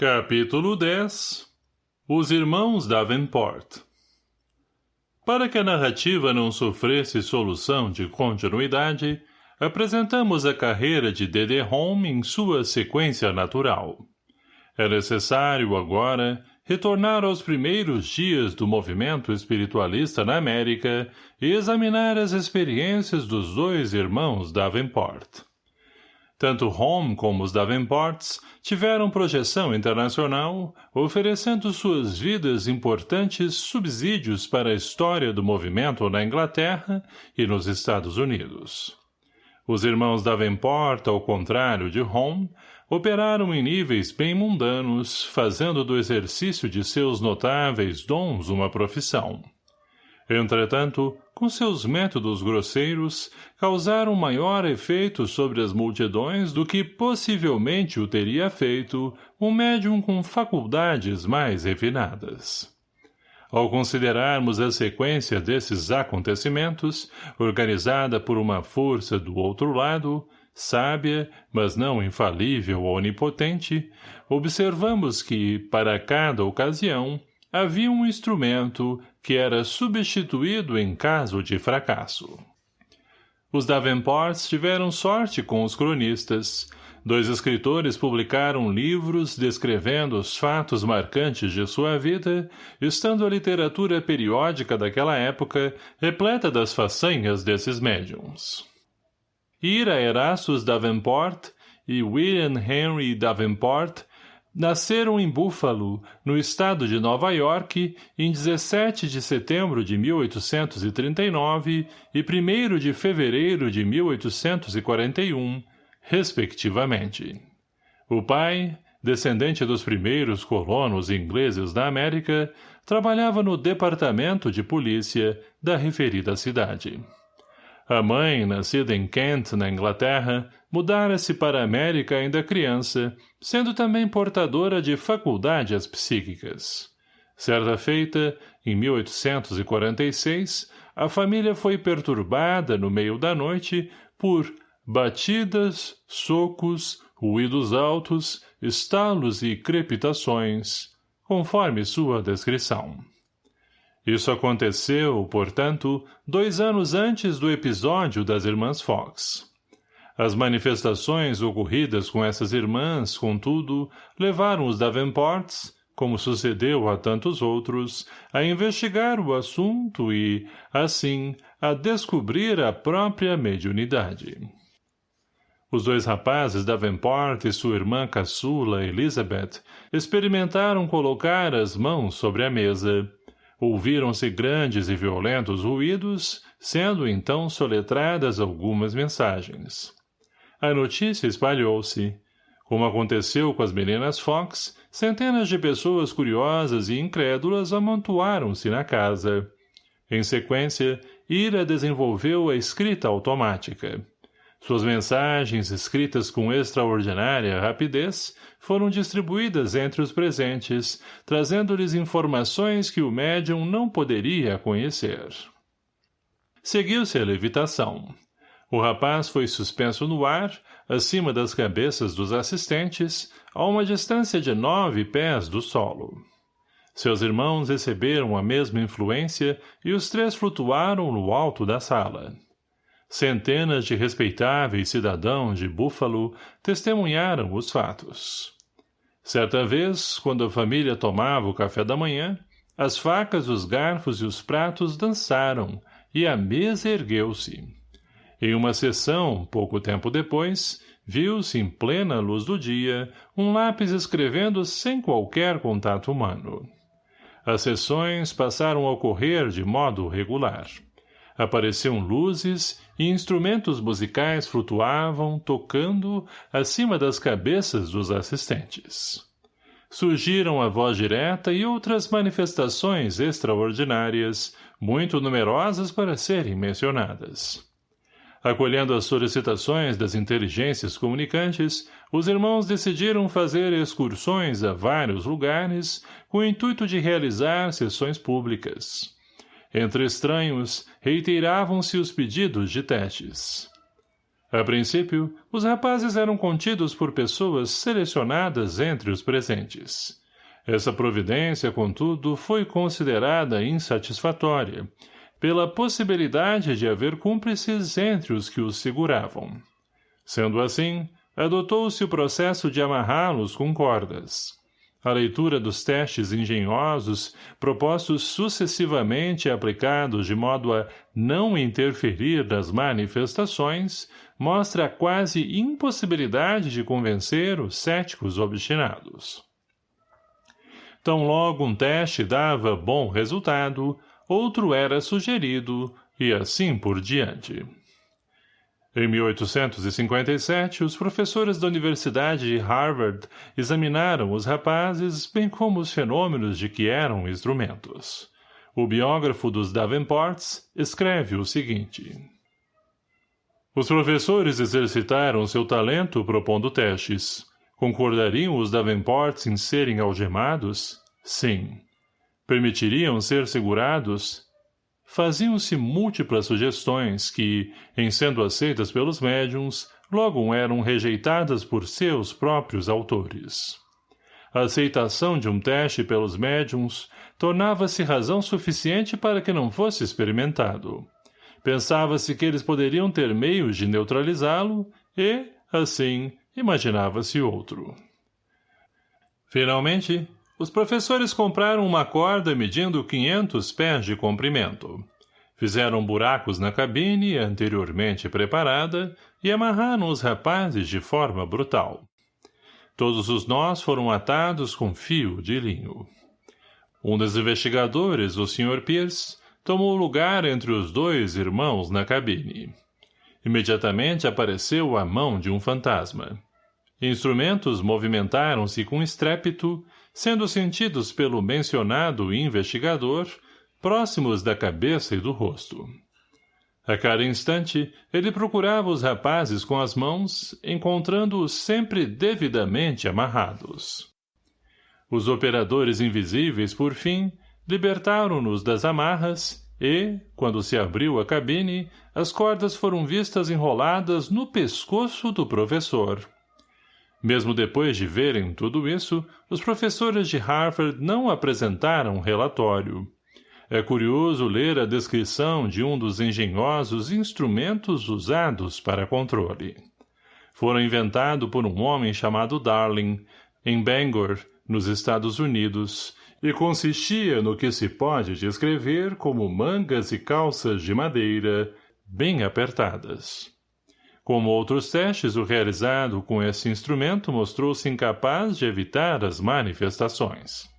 Capítulo 10 Os Irmãos Davenport Para que a narrativa não sofresse solução de continuidade, apresentamos a carreira de D.D. Home em sua sequência natural. É necessário, agora, retornar aos primeiros dias do movimento espiritualista na América e examinar as experiências dos dois irmãos Davenport. Tanto Home como os Davenports tiveram projeção internacional, oferecendo suas vidas importantes subsídios para a história do movimento na Inglaterra e nos Estados Unidos. Os irmãos Davenport, ao contrário de Home, operaram em níveis bem mundanos, fazendo do exercício de seus notáveis dons uma profissão. Entretanto, com seus métodos grosseiros, causaram maior efeito sobre as multidões do que possivelmente o teria feito um médium com faculdades mais refinadas. Ao considerarmos a sequência desses acontecimentos, organizada por uma força do outro lado, sábia, mas não infalível ou onipotente, observamos que, para cada ocasião, havia um instrumento que era substituído em caso de fracasso. Os Davenports tiveram sorte com os cronistas. Dois escritores publicaram livros descrevendo os fatos marcantes de sua vida, estando a literatura periódica daquela época repleta das façanhas desses médiums. Ira Erastus Davenport e William Henry Davenport Nasceram em Buffalo, no estado de Nova York, em 17 de setembro de 1839 e 1 de fevereiro de 1841, respectivamente. O pai, descendente dos primeiros colonos ingleses da América, trabalhava no departamento de polícia da referida cidade. A mãe, nascida em Kent, na Inglaterra, mudara-se para a América ainda criança, sendo também portadora de faculdades psíquicas. Certa feita, em 1846, a família foi perturbada no meio da noite por batidas, socos, ruídos altos, estalos e crepitações, conforme sua descrição. Isso aconteceu, portanto, dois anos antes do episódio das irmãs Fox. As manifestações ocorridas com essas irmãs, contudo, levaram os Davenports, como sucedeu a tantos outros, a investigar o assunto e, assim, a descobrir a própria mediunidade. Os dois rapazes Davenport e sua irmã caçula, Elizabeth, experimentaram colocar as mãos sobre a mesa, Ouviram-se grandes e violentos ruídos, sendo então soletradas algumas mensagens. A notícia espalhou-se. Como aconteceu com as meninas Fox, centenas de pessoas curiosas e incrédulas amontoaram-se na casa. Em sequência, Ira desenvolveu a escrita automática. Suas mensagens, escritas com extraordinária rapidez, foram distribuídas entre os presentes, trazendo-lhes informações que o médium não poderia conhecer. Seguiu-se a levitação. O rapaz foi suspenso no ar, acima das cabeças dos assistentes, a uma distância de nove pés do solo. Seus irmãos receberam a mesma influência e os três flutuaram no alto da sala. Centenas de respeitáveis cidadãos de Búfalo testemunharam os fatos. Certa vez, quando a família tomava o café da manhã, as facas, os garfos e os pratos dançaram, e a mesa ergueu-se. Em uma sessão, pouco tempo depois, viu-se em plena luz do dia um lápis escrevendo sem qualquer contato humano. As sessões passaram a ocorrer de modo regular. Apareciam luzes e instrumentos musicais flutuavam, tocando, acima das cabeças dos assistentes. Surgiram a voz direta e outras manifestações extraordinárias, muito numerosas para serem mencionadas. Acolhendo as solicitações das inteligências comunicantes, os irmãos decidiram fazer excursões a vários lugares com o intuito de realizar sessões públicas. Entre estranhos, reiteravam-se os pedidos de testes. A princípio, os rapazes eram contidos por pessoas selecionadas entre os presentes. Essa providência, contudo, foi considerada insatisfatória, pela possibilidade de haver cúmplices entre os que os seguravam. Sendo assim, adotou-se o processo de amarrá-los com cordas. A leitura dos testes engenhosos, propostos sucessivamente e aplicados de modo a não interferir nas manifestações, mostra a quase impossibilidade de convencer os céticos obstinados. Tão logo um teste dava bom resultado, outro era sugerido, e assim por diante. Em 1857, os professores da Universidade de Harvard examinaram os rapazes, bem como os fenômenos de que eram instrumentos. O biógrafo dos Davenports escreve o seguinte. Os professores exercitaram seu talento propondo testes. Concordariam os Davenports em serem algemados? Sim. Permitiriam ser segurados? Faziam-se múltiplas sugestões que, em sendo aceitas pelos médiums, logo eram rejeitadas por seus próprios autores. A aceitação de um teste pelos médiums tornava-se razão suficiente para que não fosse experimentado. Pensava-se que eles poderiam ter meios de neutralizá-lo e, assim, imaginava-se outro. Finalmente, os professores compraram uma corda medindo 500 pés de comprimento. Fizeram buracos na cabine, anteriormente preparada, e amarraram os rapazes de forma brutal. Todos os nós foram atados com fio de linho. Um dos investigadores, o Sr. Pierce, tomou lugar entre os dois irmãos na cabine. Imediatamente apareceu a mão de um fantasma. Instrumentos movimentaram-se com estrépito sendo sentidos pelo mencionado investigador, próximos da cabeça e do rosto. A cada instante, ele procurava os rapazes com as mãos, encontrando-os sempre devidamente amarrados. Os operadores invisíveis, por fim, libertaram-nos das amarras e, quando se abriu a cabine, as cordas foram vistas enroladas no pescoço do professor. Mesmo depois de verem tudo isso, os professores de Harvard não apresentaram relatório. É curioso ler a descrição de um dos engenhosos instrumentos usados para controle. Foram inventado por um homem chamado Darling, em Bangor, nos Estados Unidos, e consistia no que se pode descrever como mangas e calças de madeira, bem apertadas. Como outros testes, o realizado com esse instrumento mostrou-se incapaz de evitar as manifestações.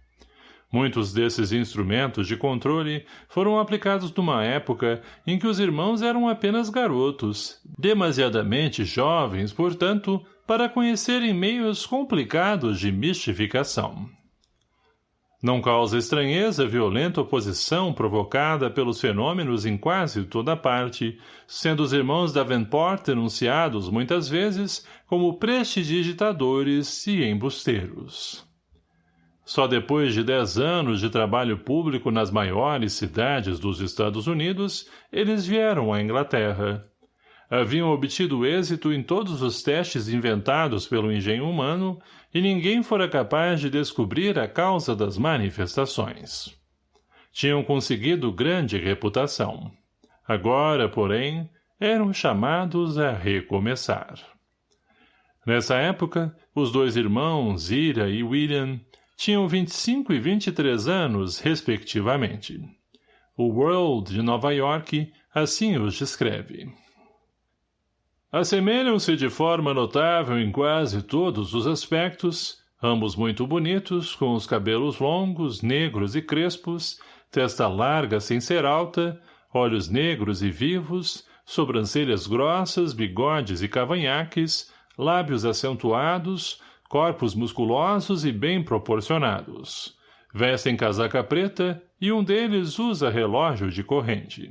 Muitos desses instrumentos de controle foram aplicados numa época em que os irmãos eram apenas garotos, demasiadamente jovens, portanto, para conhecerem meios complicados de mistificação. Não causa estranheza a violenta oposição provocada pelos fenômenos em quase toda parte, sendo os irmãos Davenport denunciados muitas vezes como prestidigitadores e embusteiros. Só depois de dez anos de trabalho público nas maiores cidades dos Estados Unidos, eles vieram à Inglaterra haviam obtido êxito em todos os testes inventados pelo engenho humano e ninguém fora capaz de descobrir a causa das manifestações. Tinham conseguido grande reputação. Agora, porém, eram chamados a recomeçar. Nessa época, os dois irmãos, Ira e William, tinham 25 e 23 anos, respectivamente. O World de Nova York assim os descreve. Assemelham-se de forma notável em quase todos os aspectos, ambos muito bonitos, com os cabelos longos, negros e crespos, testa larga sem ser alta, olhos negros e vivos, sobrancelhas grossas, bigodes e cavanhaques, lábios acentuados, corpos musculosos e bem proporcionados. Vestem casaca preta e um deles usa relógio de corrente.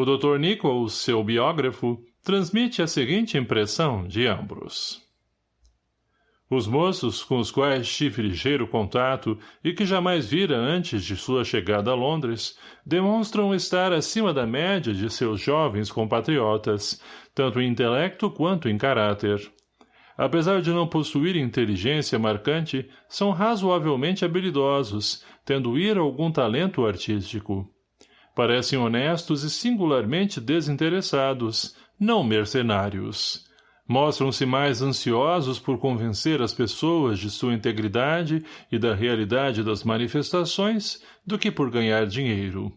O Dr. Nichols, seu biógrafo, transmite a seguinte impressão de ambos. Os moços, com os quais tive ligeiro contato e que jamais vira antes de sua chegada a Londres, demonstram estar acima da média de seus jovens compatriotas, tanto em intelecto quanto em caráter. Apesar de não possuir inteligência marcante, são razoavelmente habilidosos, tendo ir algum talento artístico. Parecem honestos e singularmente desinteressados, não mercenários mostram-se mais ansiosos por convencer as pessoas de sua integridade e da realidade das manifestações do que por ganhar dinheiro.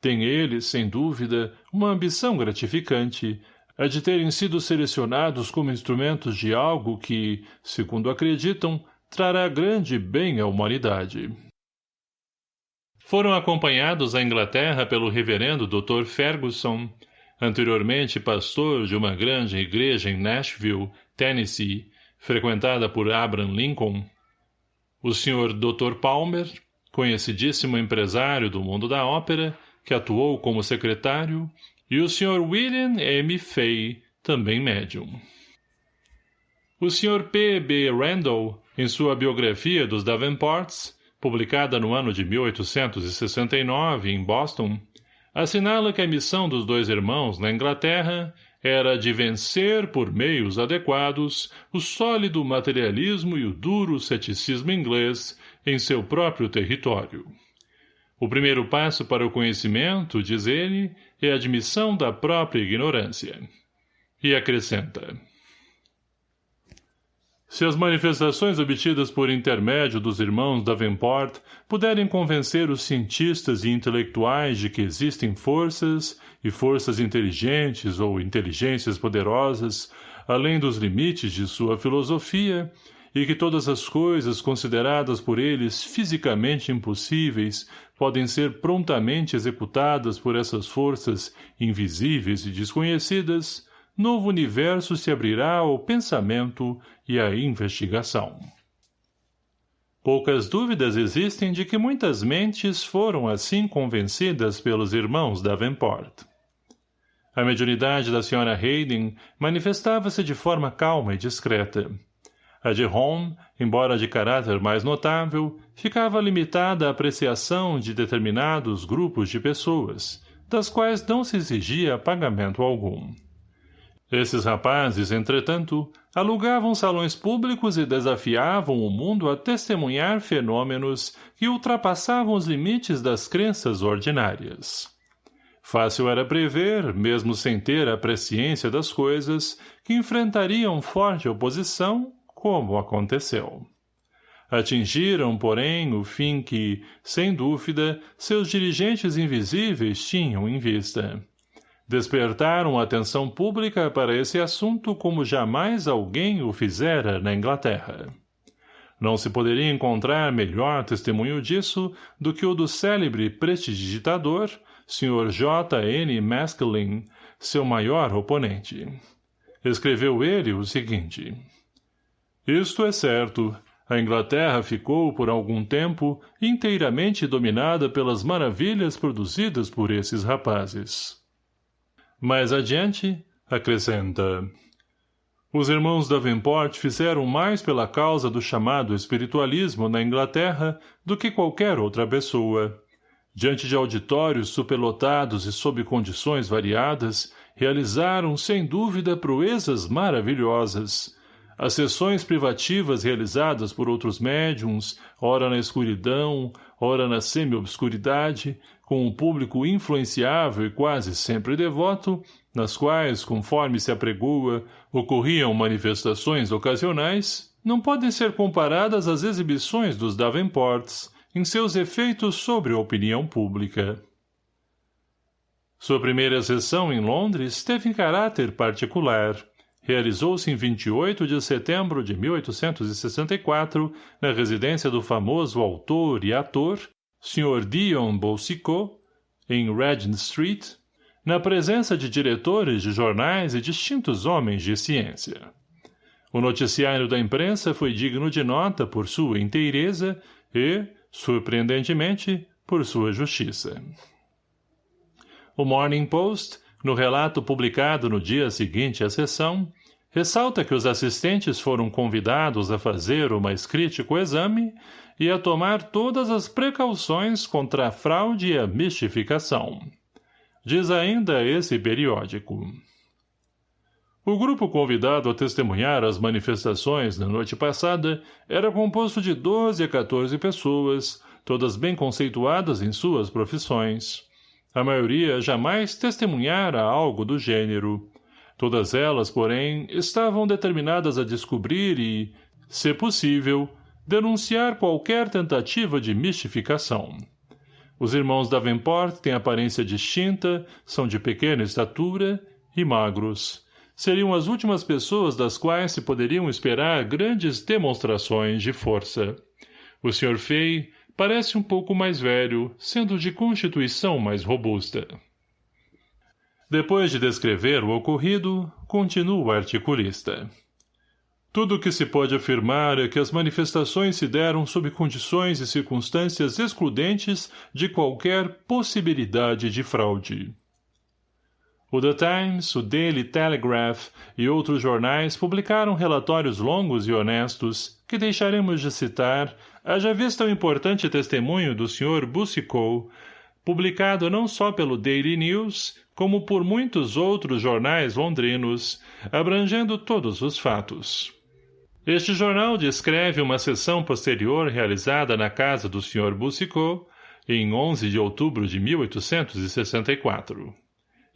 Tem eles, sem dúvida, uma ambição gratificante, a de terem sido selecionados como instrumentos de algo que, segundo acreditam, trará grande bem à humanidade. Foram acompanhados à Inglaterra pelo reverendo Dr. Ferguson, anteriormente pastor de uma grande igreja em Nashville, Tennessee, frequentada por Abraham Lincoln, o Sr. Dr. Palmer, conhecidíssimo empresário do mundo da ópera, que atuou como secretário, e o Sr. William M. Fay, também médium. O Sr. P. B. Randall, em sua biografia dos Davenports, publicada no ano de 1869 em Boston, assinala que a missão dos dois irmãos na Inglaterra era de vencer, por meios adequados, o sólido materialismo e o duro ceticismo inglês em seu próprio território. O primeiro passo para o conhecimento, diz ele, é a admissão da própria ignorância. E acrescenta. Se as manifestações obtidas por intermédio dos irmãos Davenport puderem convencer os cientistas e intelectuais de que existem forças, e forças inteligentes ou inteligências poderosas, além dos limites de sua filosofia, e que todas as coisas consideradas por eles fisicamente impossíveis podem ser prontamente executadas por essas forças invisíveis e desconhecidas, novo universo se abrirá ao pensamento e à investigação. Poucas dúvidas existem de que muitas mentes foram assim convencidas pelos irmãos Davenport. A mediunidade da Sra. Hayden manifestava-se de forma calma e discreta. A de Home, embora de caráter mais notável, ficava limitada à apreciação de determinados grupos de pessoas, das quais não se exigia pagamento algum. Esses rapazes, entretanto, alugavam salões públicos e desafiavam o mundo a testemunhar fenômenos que ultrapassavam os limites das crenças ordinárias. Fácil era prever, mesmo sem ter a presciência das coisas, que enfrentariam forte oposição, como aconteceu. Atingiram, porém, o fim que, sem dúvida, seus dirigentes invisíveis tinham em vista despertaram a atenção pública para esse assunto como jamais alguém o fizera na Inglaterra. Não se poderia encontrar melhor testemunho disso do que o do célebre prestidigitador, Sr. J. N. Maskelyne, seu maior oponente. Escreveu ele o seguinte. Isto é certo, a Inglaterra ficou, por algum tempo, inteiramente dominada pelas maravilhas produzidas por esses rapazes. Mais adiante, acrescenta... Os irmãos Davenport fizeram mais pela causa do chamado espiritualismo na Inglaterra do que qualquer outra pessoa. Diante de auditórios superlotados e sob condições variadas, realizaram, sem dúvida, proezas maravilhosas. As sessões privativas realizadas por outros médiums, ora na escuridão, ora na semi-obscuridade, com um público influenciável e quase sempre devoto, nas quais, conforme se apregoa, ocorriam manifestações ocasionais, não podem ser comparadas às exibições dos Davenports em seus efeitos sobre a opinião pública. Sua primeira sessão em Londres teve caráter particular. Realizou-se em 28 de setembro de 1864, na residência do famoso autor e ator Sr. Dion Boucicault, em Regent Street, na presença de diretores de jornais e distintos homens de ciência. O noticiário da imprensa foi digno de nota por sua inteireza e, surpreendentemente, por sua justiça. O Morning Post, no relato publicado no dia seguinte à sessão, Ressalta que os assistentes foram convidados a fazer o mais crítico exame e a tomar todas as precauções contra a fraude e a mistificação. Diz ainda esse periódico. O grupo convidado a testemunhar as manifestações na noite passada era composto de 12 a 14 pessoas, todas bem conceituadas em suas profissões. A maioria jamais testemunhara algo do gênero. Todas elas, porém, estavam determinadas a descobrir e, se possível, denunciar qualquer tentativa de mistificação. Os irmãos Davenport têm aparência distinta, são de pequena estatura e magros seriam as últimas pessoas das quais se poderiam esperar grandes demonstrações de força. O Sr. Fay parece um pouco mais velho, sendo de constituição mais robusta. Depois de descrever o ocorrido, continua o articulista. Tudo o que se pode afirmar é que as manifestações se deram sob condições e circunstâncias excludentes de qualquer possibilidade de fraude. O The Times, o Daily Telegraph e outros jornais publicaram relatórios longos e honestos, que deixaremos de citar, haja vista o importante testemunho do Sr. Boucicault, publicado não só pelo Daily News, como por muitos outros jornais londrinos, abrangendo todos os fatos. Este jornal descreve uma sessão posterior realizada na casa do Sr. Boucicault, em 11 de outubro de 1864.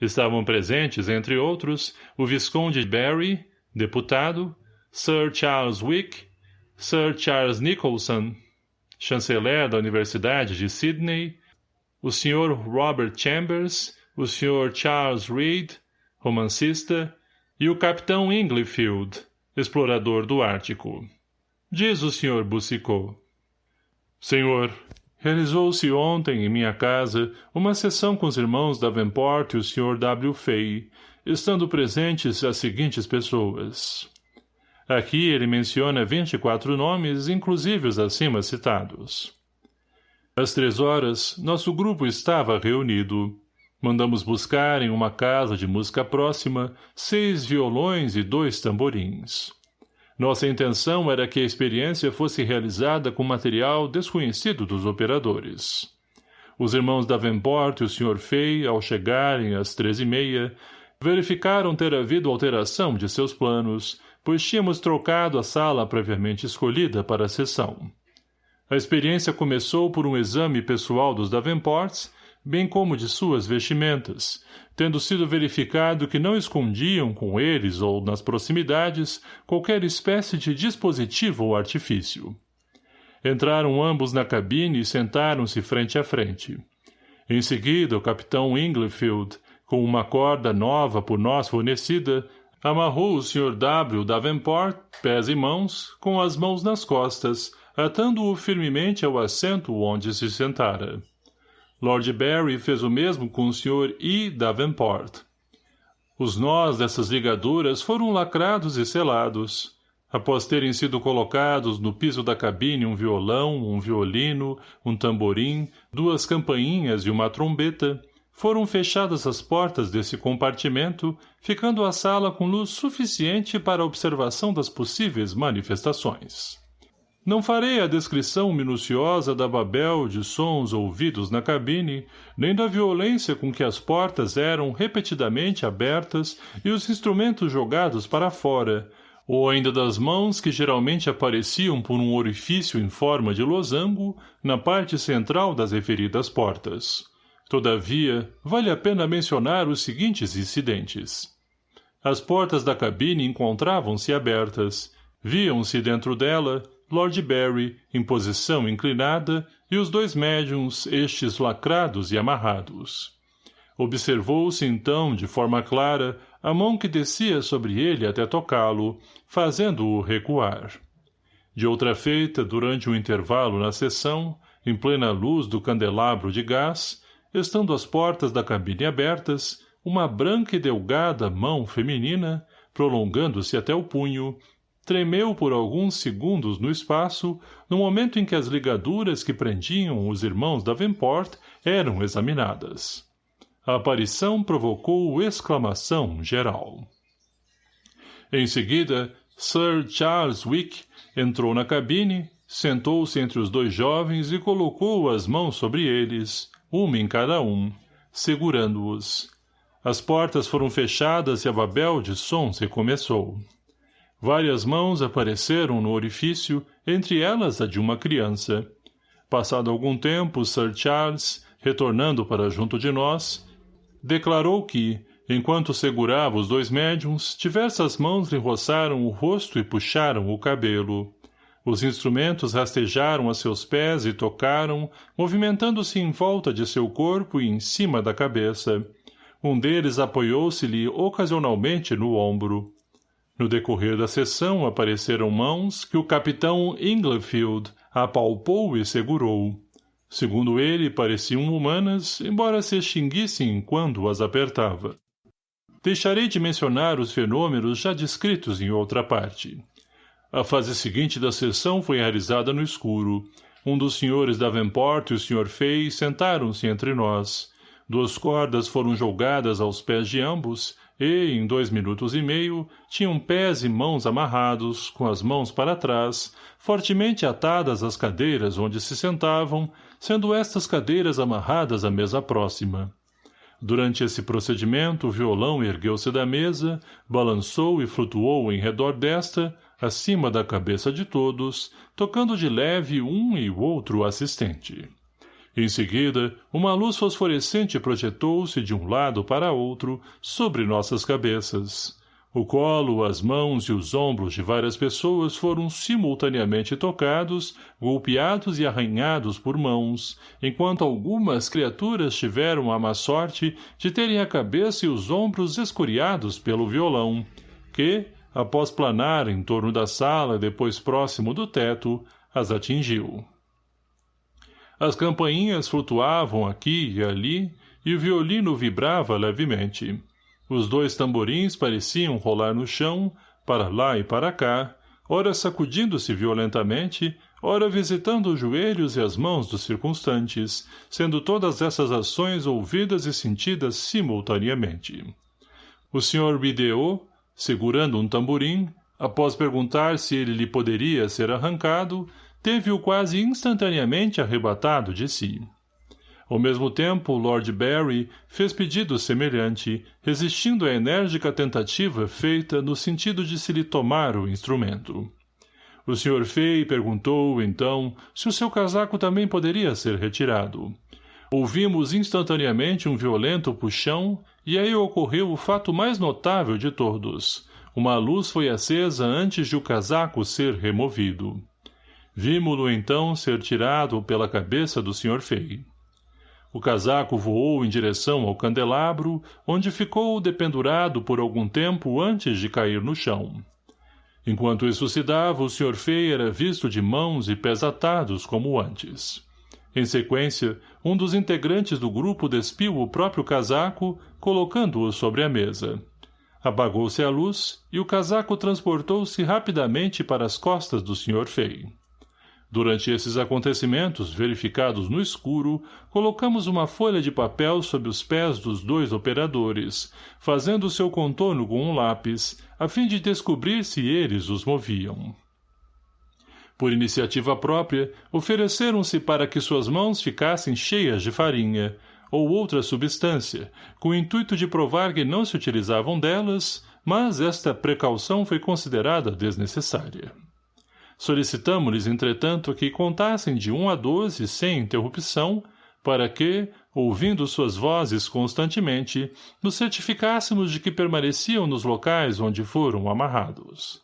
Estavam presentes, entre outros, o Visconde Barry, deputado, Sir Charles Wick, Sir Charles Nicholson, chanceler da Universidade de Sydney, o Sr. Robert Chambers, o Sr. Charles Reed, romancista, e o Capitão Inglefield, explorador do Ártico. Diz o Sr. Boucicault. Senhor, Realizou-se ontem, em minha casa, uma sessão com os irmãos Davenport e o Sr. W. Fay, estando presentes as seguintes pessoas. Aqui ele menciona 24 nomes, inclusive os acima citados. Às três horas, nosso grupo estava reunido. Mandamos buscar em uma casa de música próxima seis violões e dois tamborins. Nossa intenção era que a experiência fosse realizada com material desconhecido dos operadores. Os irmãos Davenport e o Sr. Fay, ao chegarem às três e meia, verificaram ter havido alteração de seus planos, pois tínhamos trocado a sala previamente escolhida para a sessão. A experiência começou por um exame pessoal dos Davenports bem como de suas vestimentas, tendo sido verificado que não escondiam com eles ou nas proximidades qualquer espécie de dispositivo ou artifício. Entraram ambos na cabine e sentaram-se frente a frente. Em seguida, o capitão Inglefield, com uma corda nova por nós fornecida, amarrou o Sr. W. Davenport, pés e mãos, com as mãos nas costas, atando-o firmemente ao assento onde se sentara. Lord Barry fez o mesmo com o Sr. E. Davenport. Os nós dessas ligaduras foram lacrados e selados. Após terem sido colocados no piso da cabine um violão, um violino, um tamborim, duas campainhas e uma trombeta, foram fechadas as portas desse compartimento, ficando a sala com luz suficiente para a observação das possíveis manifestações. Não farei a descrição minuciosa da babel de sons ouvidos na cabine, nem da violência com que as portas eram repetidamente abertas e os instrumentos jogados para fora, ou ainda das mãos que geralmente apareciam por um orifício em forma de losango na parte central das referidas portas. Todavia, vale a pena mencionar os seguintes incidentes. As portas da cabine encontravam-se abertas. Viam-se dentro dela, Lord Barry, em posição inclinada, e os dois médiums, estes lacrados e amarrados. Observou-se então, de forma clara, a mão que descia sobre ele até tocá-lo, fazendo-o recuar. De outra feita, durante um intervalo na sessão, em plena luz do candelabro de gás, estando as portas da cabine abertas, uma branca e delgada mão feminina, prolongando-se até o punho, tremeu por alguns segundos no espaço, no momento em que as ligaduras que prendiam os irmãos Davenport eram examinadas. A aparição provocou exclamação geral. Em seguida, Sir Charles Wick entrou na cabine, sentou-se entre os dois jovens e colocou as mãos sobre eles, uma em cada um, segurando-os. As portas foram fechadas e a babel de sons recomeçou. Várias mãos apareceram no orifício, entre elas a de uma criança. Passado algum tempo, Sir Charles, retornando para junto de nós, declarou que, enquanto segurava os dois médiums, diversas mãos lhe roçaram o rosto e puxaram o cabelo. Os instrumentos rastejaram a seus pés e tocaram, movimentando-se em volta de seu corpo e em cima da cabeça. Um deles apoiou-se-lhe ocasionalmente no ombro. No decorrer da sessão apareceram mãos que o capitão Inglefield apalpou e segurou. Segundo ele, pareciam humanas, embora se extinguissem quando as apertava. Deixarei de mencionar os fenômenos já descritos em outra parte. A fase seguinte da sessão foi realizada no escuro. Um dos senhores Davenport e o Sr. Fay sentaram-se entre nós. Duas cordas foram jogadas aos pés de ambos e, em dois minutos e meio, tinham pés e mãos amarrados, com as mãos para trás, fortemente atadas às cadeiras onde se sentavam, sendo estas cadeiras amarradas à mesa próxima. Durante esse procedimento, o violão ergueu-se da mesa, balançou e flutuou em redor desta, acima da cabeça de todos, tocando de leve um e outro assistente. Em seguida, uma luz fosforescente projetou-se de um lado para outro sobre nossas cabeças. O colo, as mãos e os ombros de várias pessoas foram simultaneamente tocados, golpeados e arranhados por mãos, enquanto algumas criaturas tiveram a má sorte de terem a cabeça e os ombros escoriados pelo violão, que, após planar em torno da sala depois próximo do teto, as atingiu. As campainhas flutuavam aqui e ali, e o violino vibrava levemente. Os dois tamborins pareciam rolar no chão, para lá e para cá, ora sacudindo-se violentamente, ora visitando os joelhos e as mãos dos circunstantes, sendo todas essas ações ouvidas e sentidas simultaneamente. O Sr. Bideo, segurando um tamborim, após perguntar se ele lhe poderia ser arrancado, teve-o quase instantaneamente arrebatado de si. Ao mesmo tempo, Lord Barry fez pedido semelhante, resistindo à enérgica tentativa feita no sentido de se lhe tomar o instrumento. O Sr. Fay perguntou, então, se o seu casaco também poderia ser retirado. Ouvimos instantaneamente um violento puxão, e aí ocorreu o fato mais notável de todos. Uma luz foi acesa antes de o casaco ser removido. Vimo-lo então ser tirado pela cabeça do Sr. Fay. O casaco voou em direção ao candelabro, onde ficou dependurado por algum tempo antes de cair no chão. Enquanto isso se dava, o Sr. Fay era visto de mãos e pés atados como antes. Em sequência, um dos integrantes do grupo despiu o próprio casaco, colocando-o sobre a mesa. Apagou-se a luz e o casaco transportou-se rapidamente para as costas do Sr. Fay. Durante esses acontecimentos, verificados no escuro, colocamos uma folha de papel sob os pés dos dois operadores, fazendo seu contorno com um lápis, a fim de descobrir se eles os moviam. Por iniciativa própria, ofereceram-se para que suas mãos ficassem cheias de farinha, ou outra substância, com o intuito de provar que não se utilizavam delas, mas esta precaução foi considerada desnecessária. Solicitamos-lhes, entretanto, que contassem de um a doze sem interrupção, para que, ouvindo suas vozes constantemente, nos certificássemos de que permaneciam nos locais onde foram amarrados.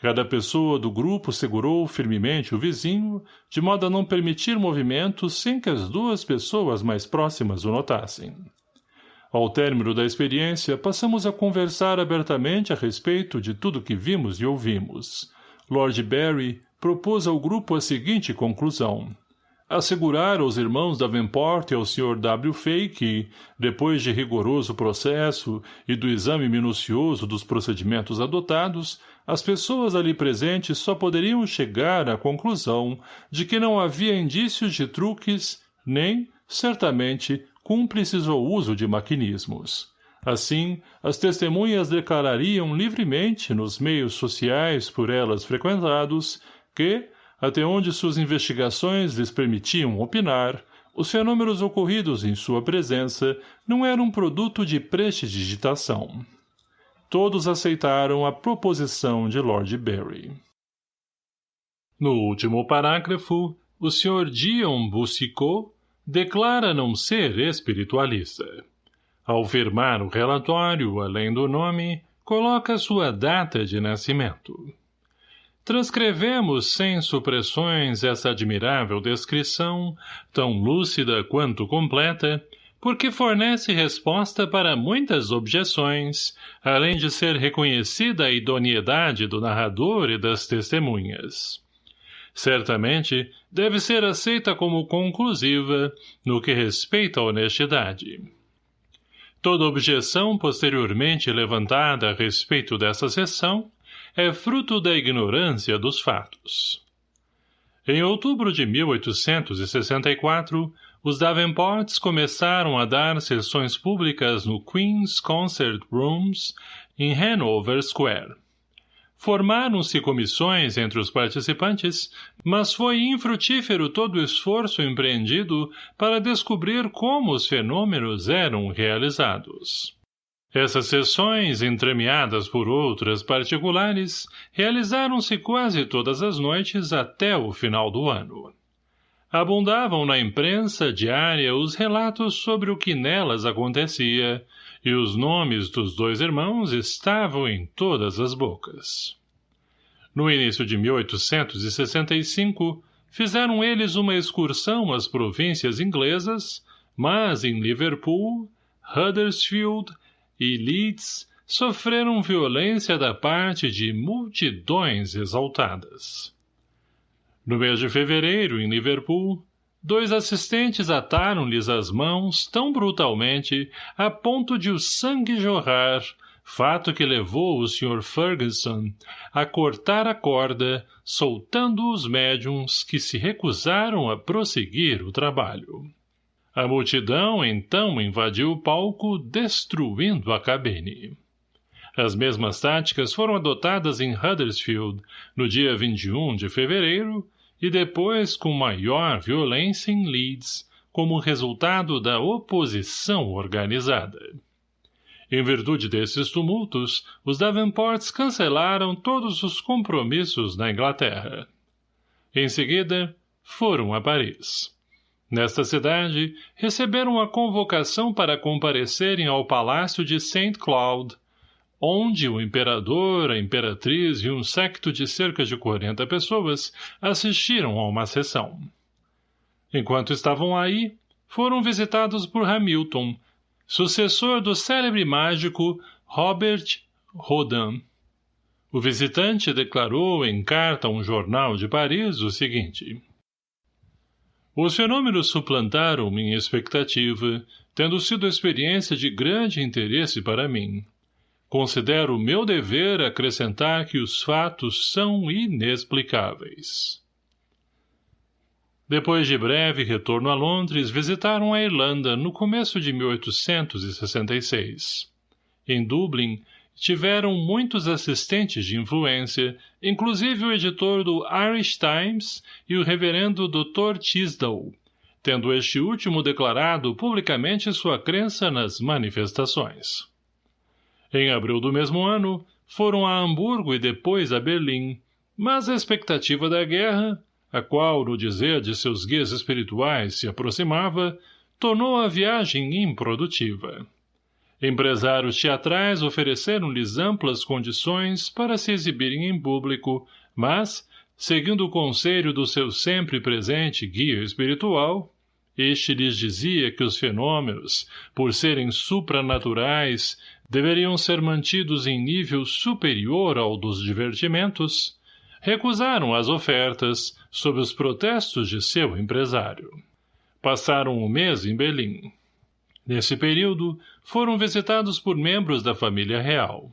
Cada pessoa do grupo segurou firmemente o vizinho, de modo a não permitir movimentos sem que as duas pessoas mais próximas o notassem. Ao término da experiência, passamos a conversar abertamente a respeito de tudo que vimos e ouvimos, Lord Barry propôs ao grupo a seguinte conclusão. Assegurar aos irmãos Davenport e ao Sr. W. Fay que, depois de rigoroso processo e do exame minucioso dos procedimentos adotados, as pessoas ali presentes só poderiam chegar à conclusão de que não havia indícios de truques, nem, certamente, cúmplices ou uso de maquinismos. Assim, as testemunhas declarariam livremente nos meios sociais por elas frequentados que, até onde suas investigações lhes permitiam opinar, os fenômenos ocorridos em sua presença não eram produto de prestidigitação. Todos aceitaram a proposição de Lord Barry. No último parágrafo, o Sr. Dion Boussicot declara não ser espiritualista. Ao firmar o relatório, além do nome, coloca sua data de nascimento. Transcrevemos sem supressões essa admirável descrição, tão lúcida quanto completa, porque fornece resposta para muitas objeções, além de ser reconhecida a idoneidade do narrador e das testemunhas. Certamente, deve ser aceita como conclusiva no que respeita à honestidade. Toda objeção posteriormente levantada a respeito dessa sessão é fruto da ignorância dos fatos. Em outubro de 1864, os Davenports começaram a dar sessões públicas no Queen's Concert Rooms, em Hanover Square. Formaram-se comissões entre os participantes, mas foi infrutífero todo o esforço empreendido para descobrir como os fenômenos eram realizados. Essas sessões, entremeadas por outras particulares, realizaram-se quase todas as noites até o final do ano. Abundavam na imprensa diária os relatos sobre o que nelas acontecia, e os nomes dos dois irmãos estavam em todas as bocas. No início de 1865, fizeram eles uma excursão às províncias inglesas, mas em Liverpool, Huddersfield e Leeds sofreram violência da parte de multidões exaltadas. No mês de fevereiro, em Liverpool, Dois assistentes ataram-lhes as mãos tão brutalmente a ponto de o sangue jorrar, fato que levou o Sr. Ferguson a cortar a corda, soltando os médiums que se recusaram a prosseguir o trabalho. A multidão então invadiu o palco, destruindo a cabine. As mesmas táticas foram adotadas em Huddersfield no dia 21 de fevereiro e depois com maior violência em Leeds, como resultado da oposição organizada. Em virtude desses tumultos, os Davenports cancelaram todos os compromissos na Inglaterra. Em seguida, foram a Paris. Nesta cidade, receberam a convocação para comparecerem ao palácio de St. Cloud, onde o imperador, a imperatriz e um secto de cerca de 40 pessoas assistiram a uma sessão. Enquanto estavam aí, foram visitados por Hamilton, sucessor do célebre mágico Robert Rodin. O visitante declarou em carta a um jornal de Paris o seguinte. Os fenômenos suplantaram minha expectativa, tendo sido experiência de grande interesse para mim. Considero meu dever acrescentar que os fatos são inexplicáveis. Depois de breve retorno a Londres, visitaram a Irlanda no começo de 1866. Em Dublin, tiveram muitos assistentes de influência, inclusive o editor do Irish Times e o reverendo Dr. Tisdale, tendo este último declarado publicamente sua crença nas manifestações. Em abril do mesmo ano, foram a Hamburgo e depois a Berlim, mas a expectativa da guerra, a qual, no dizer de seus guias espirituais, se aproximava, tornou a viagem improdutiva. Empresários teatrais ofereceram-lhes amplas condições para se exibirem em público, mas, seguindo o conselho do seu sempre presente guia espiritual, este lhes dizia que os fenômenos, por serem supranaturais, deveriam ser mantidos em nível superior ao dos divertimentos, recusaram as ofertas sob os protestos de seu empresário. Passaram um mês em Berlim. Nesse período, foram visitados por membros da família real.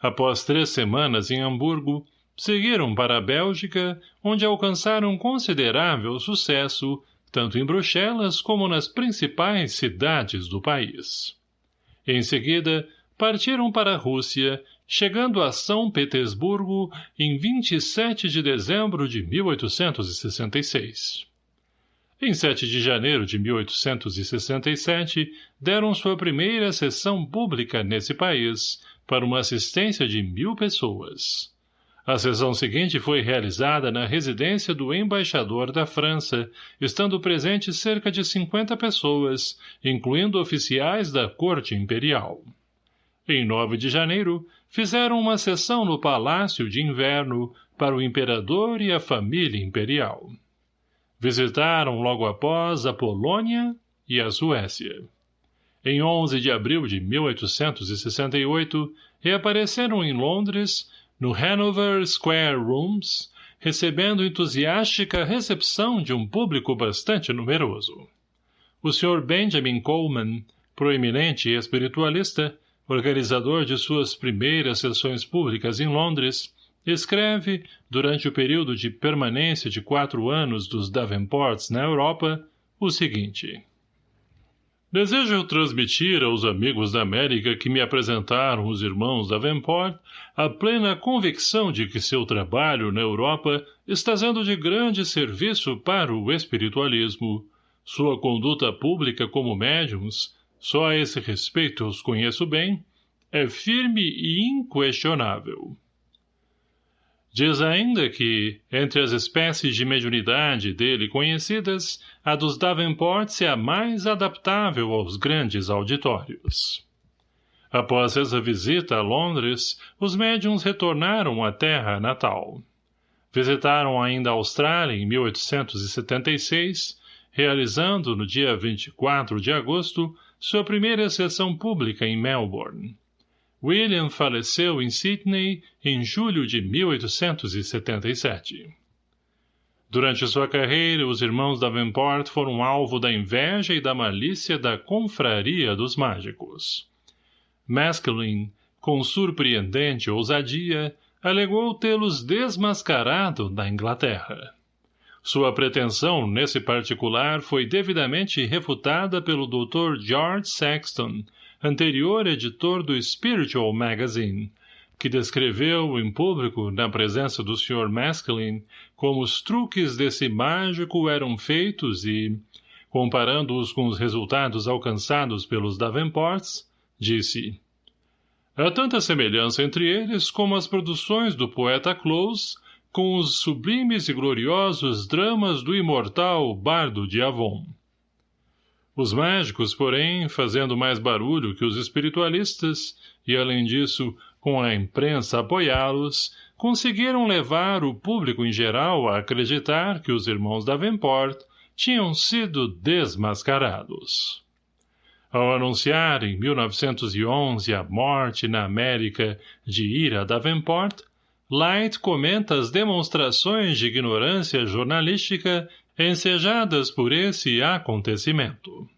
Após três semanas em Hamburgo, seguiram para a Bélgica, onde alcançaram considerável sucesso, tanto em Bruxelas como nas principais cidades do país. Em seguida, partiram para a Rússia, chegando a São Petersburgo em 27 de dezembro de 1866. Em 7 de janeiro de 1867, deram sua primeira sessão pública nesse país, para uma assistência de mil pessoas. A sessão seguinte foi realizada na residência do embaixador da França, estando presentes cerca de 50 pessoas, incluindo oficiais da corte imperial. Em 9 de janeiro, fizeram uma sessão no Palácio de Inverno para o imperador e a família imperial. Visitaram logo após a Polônia e a Suécia. Em 11 de abril de 1868, reapareceram em Londres no Hanover Square Rooms, recebendo entusiástica recepção de um público bastante numeroso. O Sr. Benjamin Coleman, proeminente espiritualista, organizador de suas primeiras sessões públicas em Londres, escreve, durante o período de permanência de quatro anos dos Davenports na Europa, o seguinte. Desejo transmitir aos amigos da América que me apresentaram os irmãos Davenport a plena convicção de que seu trabalho na Europa está sendo de grande serviço para o espiritualismo. Sua conduta pública como médiums, só a esse respeito os conheço bem, é firme e inquestionável. Diz ainda que, entre as espécies de mediunidade dele conhecidas, a dos Davenport é a mais adaptável aos grandes auditórios. Após essa visita a Londres, os médiums retornaram à terra natal. Visitaram ainda a Austrália em 1876, realizando, no dia 24 de agosto, sua primeira sessão pública em Melbourne. William faleceu em Sydney em julho de 1877. Durante sua carreira, os irmãos Davenport foram alvo da inveja e da malícia da confraria dos mágicos. Maskelyne, com surpreendente ousadia, alegou tê-los desmascarado da Inglaterra. Sua pretensão, nesse particular, foi devidamente refutada pelo Dr. George Saxton, anterior editor do Spiritual Magazine, que descreveu em público, na presença do Sr. Maskelyne, como os truques desse mágico eram feitos e, comparando-os com os resultados alcançados pelos Davenports, disse Há tanta semelhança entre eles como as produções do poeta Close com os sublimes e gloriosos dramas do imortal Bardo de Avon. Os mágicos, porém, fazendo mais barulho que os espiritualistas, e além disso, com a imprensa apoiá-los, conseguiram levar o público em geral a acreditar que os irmãos Davenport tinham sido desmascarados. Ao anunciar em 1911 a morte na América de Ira Davenport, Light comenta as demonstrações de ignorância jornalística ensejadas por esse acontecimento.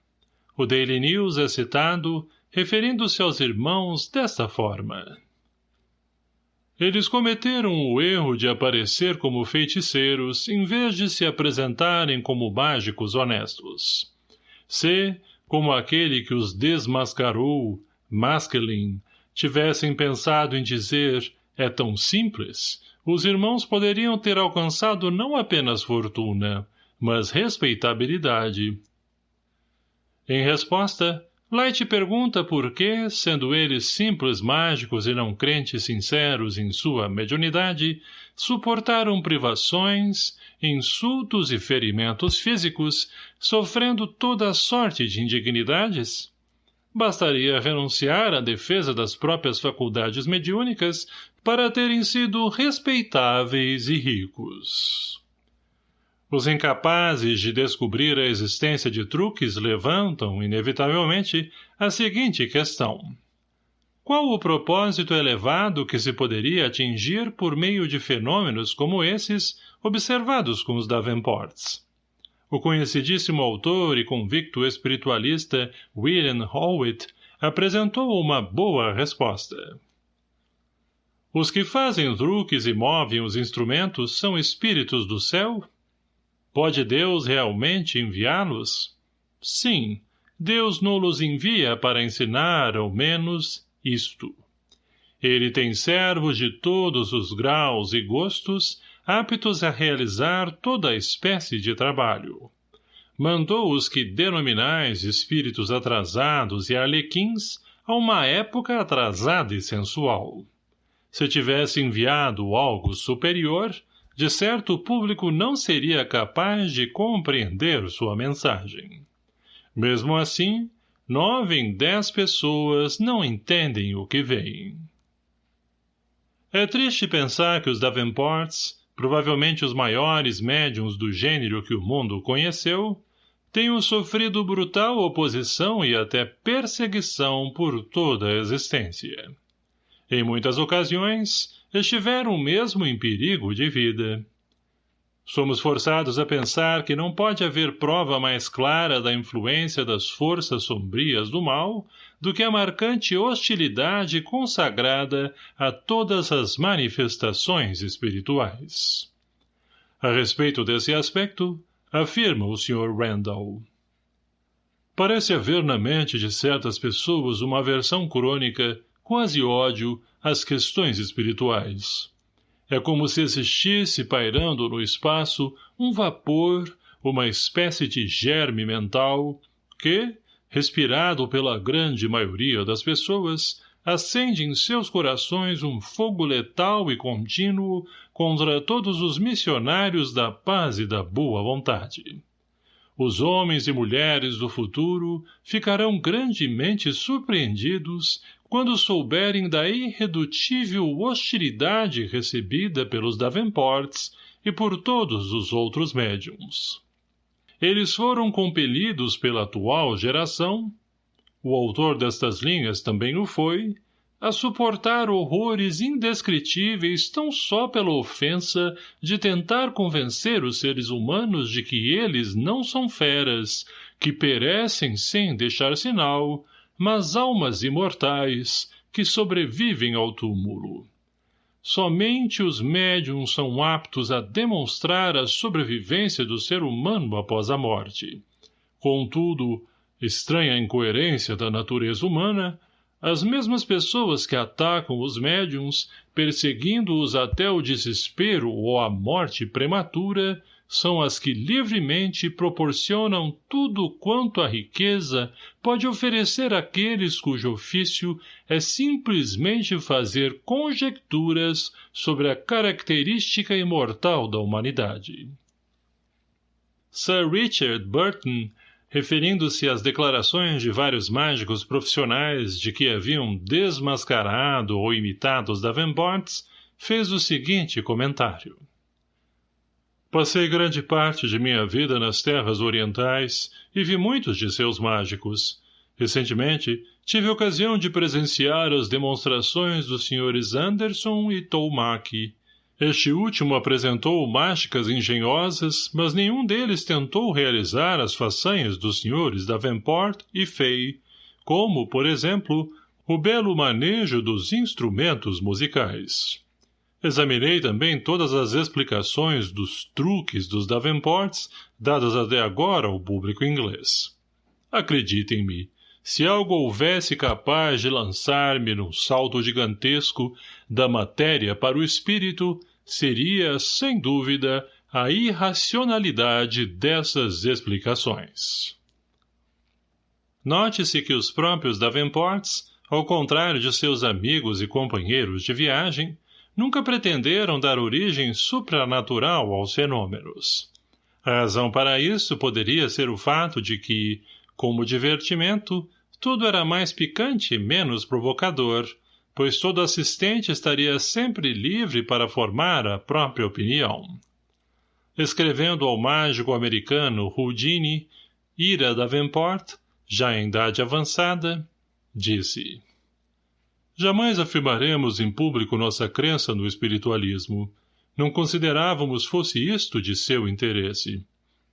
O Daily News é citado, referindo-se aos irmãos desta forma. Eles cometeram o erro de aparecer como feiticeiros em vez de se apresentarem como mágicos honestos. Se, como aquele que os desmascarou, Maskelin, tivessem pensado em dizer é tão simples, os irmãos poderiam ter alcançado não apenas fortuna, mas respeitabilidade. Em resposta, Light pergunta por que, sendo eles simples mágicos e não crentes sinceros em sua mediunidade, suportaram privações, insultos e ferimentos físicos, sofrendo toda sorte de indignidades? Bastaria renunciar à defesa das próprias faculdades mediúnicas para terem sido respeitáveis e ricos. Os incapazes de descobrir a existência de truques levantam, inevitavelmente, a seguinte questão. Qual o propósito elevado que se poderia atingir por meio de fenômenos como esses observados com os Davenports? O conhecidíssimo autor e convicto espiritualista William Howitt apresentou uma boa resposta. Os que fazem truques e movem os instrumentos são espíritos do céu? Pode Deus realmente enviá-los? Sim, Deus não-los envia para ensinar, ao menos, isto. Ele tem servos de todos os graus e gostos, aptos a realizar toda espécie de trabalho. Mandou os que denominais espíritos atrasados e arlequins a uma época atrasada e sensual. Se tivesse enviado algo superior, de certo o público não seria capaz de compreender sua mensagem. Mesmo assim, nove em dez pessoas não entendem o que veem. É triste pensar que os Davenports, provavelmente os maiores médiums do gênero que o mundo conheceu, tenham sofrido brutal oposição e até perseguição por toda a existência. Em muitas ocasiões, estiveram mesmo em perigo de vida. Somos forçados a pensar que não pode haver prova mais clara da influência das forças sombrias do mal do que a marcante hostilidade consagrada a todas as manifestações espirituais. A respeito desse aspecto, afirma o Sr. Randall. Parece haver na mente de certas pessoas uma aversão crônica, quase ódio, às questões espirituais. É como se existisse pairando no espaço um vapor, uma espécie de germe mental, que, respirado pela grande maioria das pessoas, acende em seus corações um fogo letal e contínuo contra todos os missionários da paz e da boa vontade. Os homens e mulheres do futuro ficarão grandemente surpreendidos quando souberem da irredutível hostilidade recebida pelos Davenports e por todos os outros médiums. Eles foram compelidos pela atual geração, o autor destas linhas também o foi, a suportar horrores indescritíveis tão só pela ofensa de tentar convencer os seres humanos de que eles não são feras, que perecem sem deixar sinal, mas almas imortais que sobrevivem ao túmulo. Somente os médiums são aptos a demonstrar a sobrevivência do ser humano após a morte. Contudo, estranha incoerência da natureza humana, as mesmas pessoas que atacam os médiums, perseguindo-os até o desespero ou a morte prematura, são as que livremente proporcionam tudo quanto a riqueza pode oferecer àqueles cujo ofício é simplesmente fazer conjecturas sobre a característica imortal da humanidade. Sir Richard Burton, referindo-se às declarações de vários mágicos profissionais de que haviam desmascarado ou imitado os Davenports, fez o seguinte comentário. Passei grande parte de minha vida nas terras orientais e vi muitos de seus mágicos. Recentemente, tive ocasião de presenciar as demonstrações dos senhores Anderson e Toumaki. Este último apresentou mágicas engenhosas, mas nenhum deles tentou realizar as façanhas dos senhores Davenport e Fay, como, por exemplo, o belo manejo dos instrumentos musicais. Examinei também todas as explicações dos truques dos Davenports dadas até agora ao público inglês. Acreditem-me, se algo houvesse capaz de lançar-me num salto gigantesco da matéria para o espírito, seria, sem dúvida, a irracionalidade dessas explicações. Note-se que os próprios Davenports, ao contrário de seus amigos e companheiros de viagem, nunca pretenderam dar origem supranatural aos fenômenos. A razão para isso poderia ser o fato de que, como divertimento, tudo era mais picante e menos provocador, pois todo assistente estaria sempre livre para formar a própria opinião. Escrevendo ao mágico americano Houdini, Ira Davenport, já em idade avançada, disse Jamais afirmaremos em público nossa crença no espiritualismo. Não considerávamos fosse isto de seu interesse.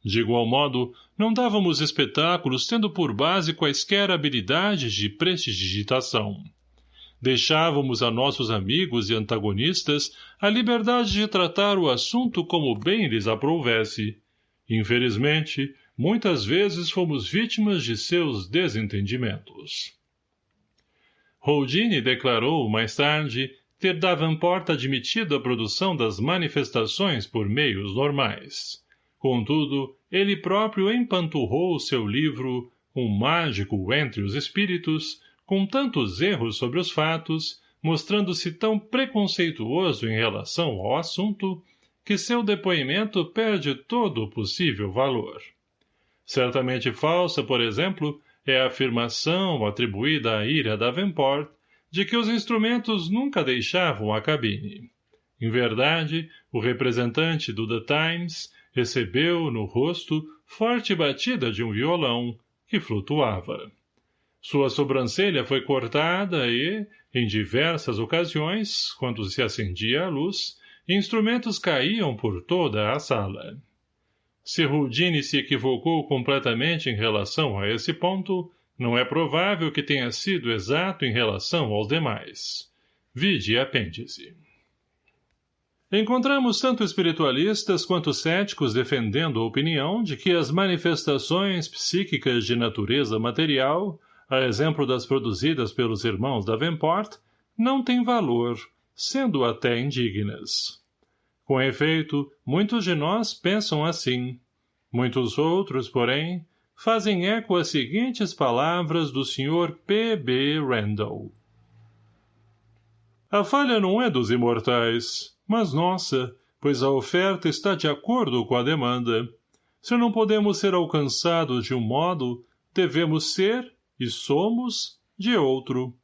De igual modo, não dávamos espetáculos tendo por base quaisquer habilidades de prestidigitação. Deixávamos a nossos amigos e antagonistas a liberdade de tratar o assunto como bem lhes aprouvesse. Infelizmente, muitas vezes fomos vítimas de seus desentendimentos. Houdini declarou, mais tarde, ter Davenport admitido a produção das manifestações por meios normais. Contudo, ele próprio empanturrou seu livro Um Mágico entre os Espíritos, com tantos erros sobre os fatos, mostrando-se tão preconceituoso em relação ao assunto, que seu depoimento perde todo o possível valor. Certamente falsa, por exemplo, é a afirmação atribuída à Ira Davenport de que os instrumentos nunca deixavam a cabine. Em verdade, o representante do The Times recebeu no rosto forte batida de um violão que flutuava. Sua sobrancelha foi cortada e, em diversas ocasiões, quando se acendia a luz, instrumentos caíam por toda a sala. Se Houdini se equivocou completamente em relação a esse ponto, não é provável que tenha sido exato em relação aos demais. Vide apêndice. Encontramos tanto espiritualistas quanto céticos defendendo a opinião de que as manifestações psíquicas de natureza material, a exemplo das produzidas pelos irmãos da Davenport, não têm valor, sendo até indignas. Com efeito, muitos de nós pensam assim. Muitos outros, porém, fazem eco às seguintes palavras do Sr. P. B. Randall. A falha não é dos imortais, mas nossa, pois a oferta está de acordo com a demanda. Se não podemos ser alcançados de um modo, devemos ser, e somos, de outro.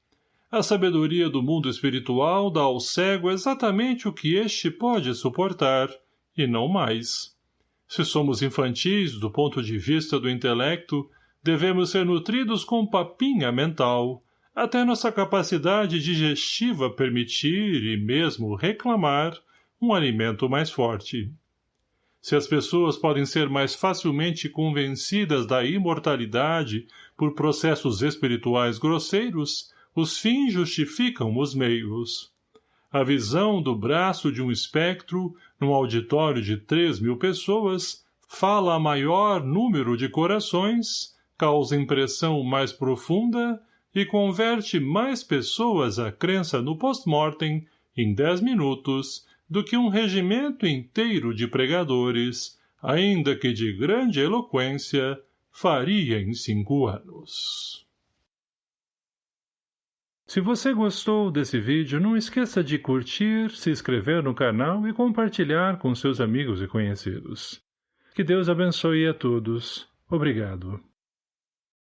A sabedoria do mundo espiritual dá ao cego exatamente o que este pode suportar, e não mais. Se somos infantis do ponto de vista do intelecto, devemos ser nutridos com papinha mental, até nossa capacidade digestiva permitir e mesmo reclamar um alimento mais forte. Se as pessoas podem ser mais facilmente convencidas da imortalidade por processos espirituais grosseiros, os fins justificam os meios. A visão do braço de um espectro, num auditório de três mil pessoas, fala a maior número de corações, causa impressão mais profunda e converte mais pessoas à crença no post-mortem em dez minutos do que um regimento inteiro de pregadores, ainda que de grande eloquência, faria em cinco anos. Se você gostou desse vídeo, não esqueça de curtir, se inscrever no canal e compartilhar com seus amigos e conhecidos. Que Deus abençoe a todos. Obrigado.